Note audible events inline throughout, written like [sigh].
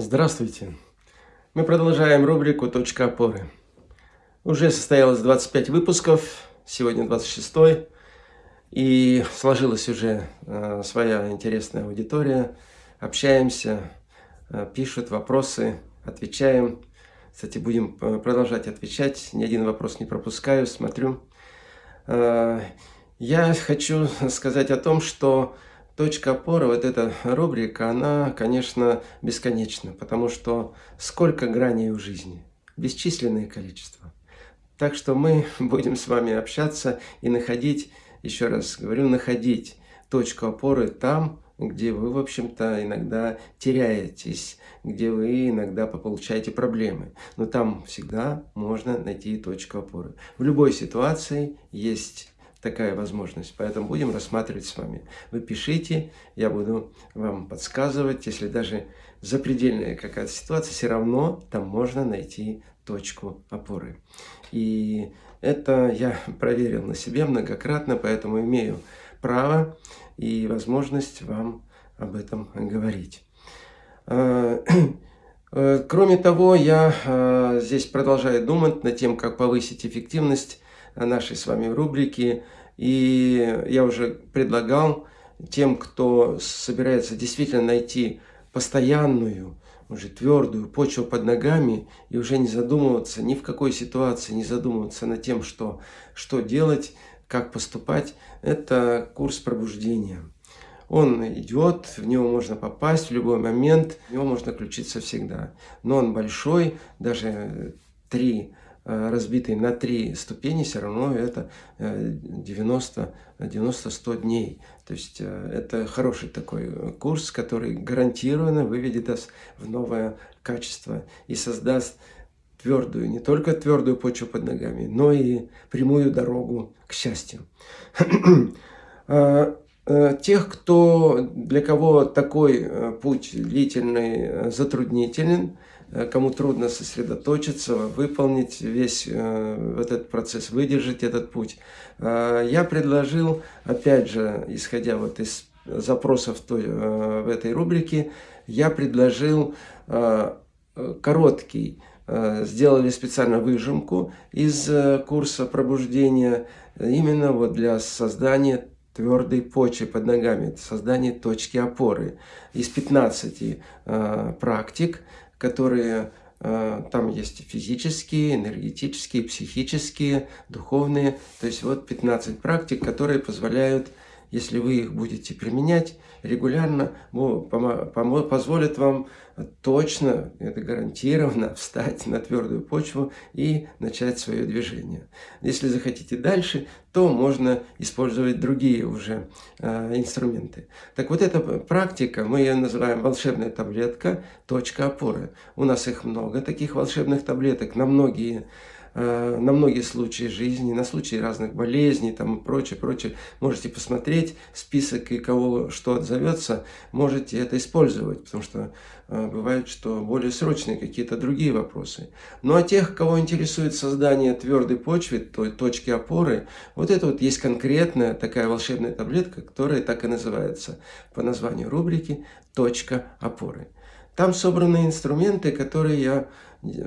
Здравствуйте! Мы продолжаем рубрику «Точка опоры». Уже состоялось 25 выпусков, сегодня 26 и сложилась уже э, своя интересная аудитория. Общаемся, э, пишут вопросы, отвечаем. Кстати, будем э, продолжать отвечать, ни один вопрос не пропускаю, смотрю. Э, я хочу сказать о том, что Точка опоры, вот эта рубрика, она, конечно, бесконечна, потому что сколько граней в жизни, бесчисленное количество. Так что мы [laughs] будем с вами общаться и находить, еще раз говорю, находить точку опоры там, где вы, в общем-то, иногда теряетесь, где вы иногда получаете проблемы. Но там всегда можно найти точку опоры. В любой ситуации есть такая возможность. Поэтому будем рассматривать с вами. Вы пишите, я буду вам подсказывать. Если даже запредельная какая-то ситуация, все равно там можно найти точку опоры. И это я [laughs] проверил на себе многократно, поэтому имею право и возможность вам об этом говорить. А, [clears throat] э, кроме того, я а, здесь продолжаю думать над тем, как повысить эффективность нашей с вами рубрики. И я уже предлагал тем, кто собирается действительно найти постоянную, уже твердую почву под ногами и уже не задумываться ни в какой ситуации, не задумываться над тем, что, что делать, как поступать, это курс пробуждения. Он идет, в него можно попасть в любой момент, в него можно включиться всегда. Но он большой, даже три разбитый на три ступени, все равно это 90-100 э, дней. То есть э, это хороший такой курс, который гарантированно выведет нас в новое качество и создаст твердую, не только твердую почву под ногами, но и прямую дорогу к счастью. [clears throat] Тех, кто, для кого такой путь длительный, затруднителен, Э, кому трудно сосредоточиться, выполнить весь э, этот процесс, выдержать этот путь. Э, я предложил, опять же, исходя вот из запросов той, в этой рубрике, я предложил короткий, сделали специально выжимку из курса пробуждения, именно вот для создания твердой почвы под ногами, создания точки опоры. Из 15 практик которые э, там есть физические, энергетические, психические, духовные. То есть вот 15 практик, которые позволяют, если вы их будете применять регулярно, позволят вам точно, это гарантированно, [laughs] встать на твердую почву и начать свое движение. Если захотите дальше, то можно использовать другие уже э, инструменты. Так вот эта практика, мы ее называем волшебная таблетка, точка опоры. У нас их много, таких волшебных таблеток, на многие на многие случаи жизни, на случаи разных болезней там и прочее, прочее. Можете посмотреть список и кого что отзовется, можете это использовать, потому что э, бывает, что более срочные какие-то другие вопросы. Ну а тех, кого интересует создание твердой почвы, той точки опоры, вот это вот есть конкретная такая волшебная таблетка, которая так и называется по названию рубрики «Точка опоры». Там собраны инструменты, которые я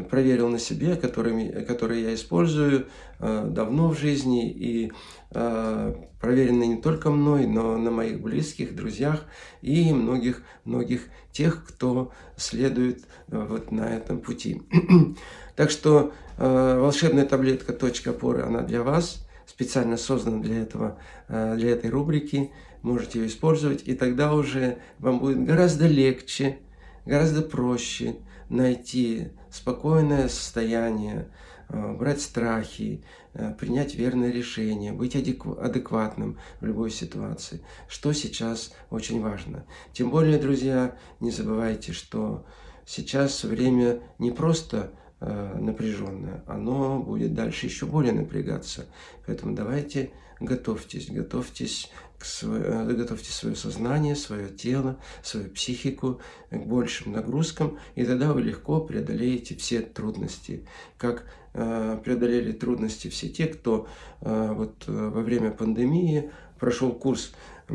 проверил на себе, которыми, которые я использую э, давно в жизни и э, проверены не только мной, но на моих близких, друзьях и многих, многих тех, кто следует э, вот на этом пути. [clears throat] Так что волшебная таблетка «Точка опоры» она для вас, специально создана для, этого, для этой рубрики, можете ее использовать, и тогда уже вам будет гораздо легче, гораздо проще найти спокойное состояние, э, брать страхи, э, принять верное решение, быть адекватным в любой ситуации, что сейчас очень важно. Тем более, друзья, не забывайте, что сейчас время не просто напряженное, оно будет дальше еще более напрягаться. Поэтому давайте готовьтесь, готовьтесь к свое, готовьте свое сознание, свое тело, свою психику к большим нагрузкам, и тогда вы легко преодолеете все трудности. Как э, преодолели трудности все те, кто э, вот, э, во время пандемии прошел курс э,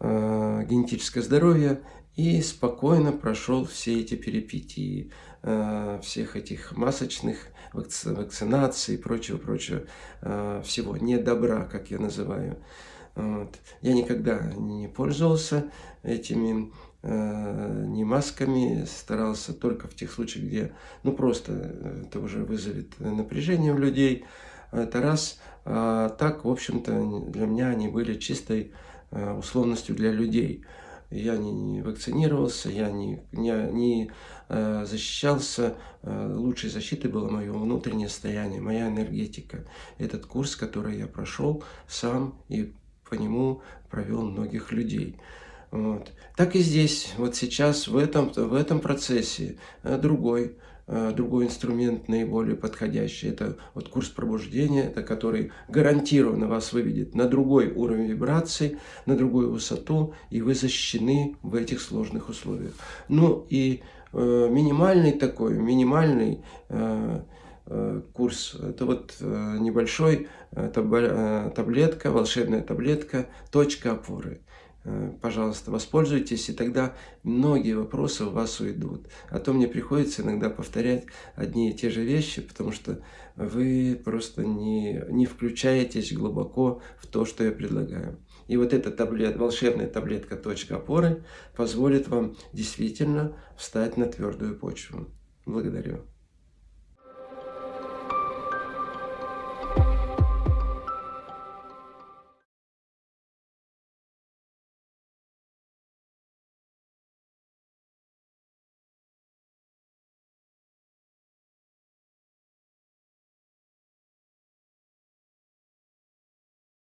генетическое здоровье, и спокойно прошел все эти перипетии, э, всех этих масочных вакци вакцинаций и прочего-прочего, э, всего недобра, как я называю. Вот. Я никогда не пользовался этими э, ни масками, старался только в тех случаях, где, ну, просто это уже вызовет напряжение у людей. Это раз. А так, в общем-то, для меня они были чистой условностью для людей я не, не вакцинировался, я не, не, не э, защищался. Э, лучшей защитой было мое внутреннее состояние, моя энергетика. Этот курс, который я прошел сам и по нему провел многих людей. Вот. Так и здесь, вот сейчас, в этом, в этом процессе, э, другой Э, другой инструмент наиболее подходящий. Это вот курс пробуждения, это который гарантированно вас выведет на другой уровень вибраций, на другую высоту, и вы защищены в этих сложных условиях. Ну и э, минимальный такой, минимальный э, э, курс, это вот э, небольшой э, таб таблетка, волшебная таблетка, точка опоры. Э, пожалуйста, воспользуйтесь, и тогда многие вопросы у вас уйдут. А то мне приходится иногда повторять одни и те же вещи, потому что вы просто не, не включаетесь глубоко в то, что я предлагаю. И вот эта таблет, волшебная таблетка «Точка опоры» позволит вам действительно встать на твердую почву. Благодарю.